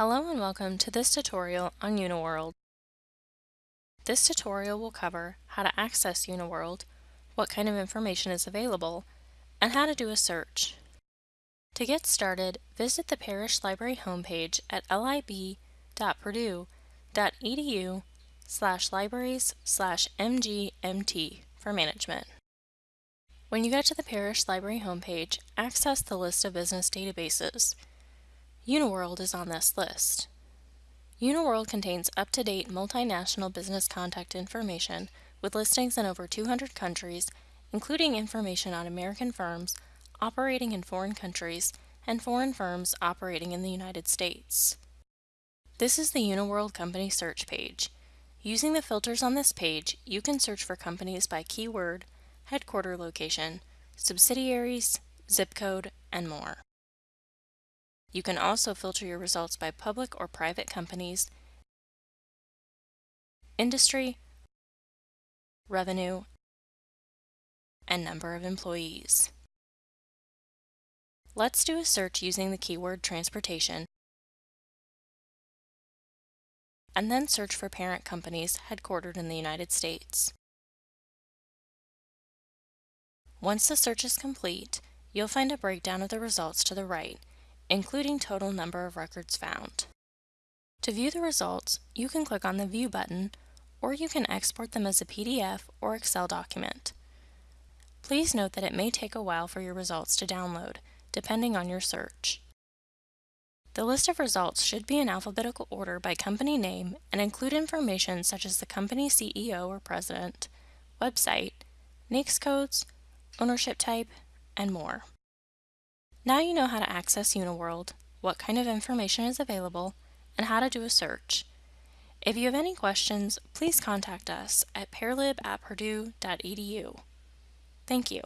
Hello and welcome to this tutorial on UniWorld. This tutorial will cover how to access UniWorld, what kind of information is available, and how to do a search. To get started, visit the Parrish Library homepage at lib.purdue.edu slash libraries slash mgmt for management. When you get to the Parrish Library homepage, access the list of business databases. UniWorld is on this list. UniWorld contains up-to-date multinational business contact information with listings in over 200 countries, including information on American firms operating in foreign countries and foreign firms operating in the United States. This is the UniWorld Company Search page. Using the filters on this page, you can search for companies by keyword, headquarter location, subsidiaries, zip code, and more. You can also filter your results by public or private companies, industry, revenue, and number of employees. Let's do a search using the keyword transportation and then search for parent companies headquartered in the United States. Once the search is complete, you'll find a breakdown of the results to the right including total number of records found. To view the results, you can click on the View button, or you can export them as a PDF or Excel document. Please note that it may take a while for your results to download, depending on your search. The list of results should be in alphabetical order by company name and include information such as the company CEO or president, website, NAICS codes, ownership type, and more. Now you know how to access UniWorld, what kind of information is available, and how to do a search. If you have any questions, please contact us at paralib at purdue.edu. Thank you.